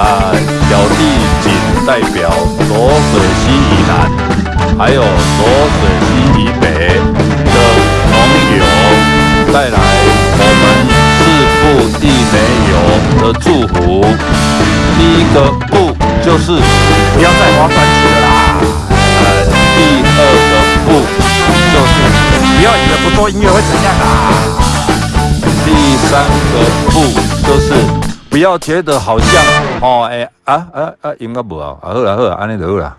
啊，小弟仅代表浊水溪以南，还有浊水溪以北的朋友带来我们四步地梅油的祝福。第一个不就是不要再划专辑了啦。呃，第二个不就是不要以为不做音乐会怎样啦。第三个不不要觉得好像哦哎啊啊啊应该无啊，啊好啦好啦，安尼就好啦。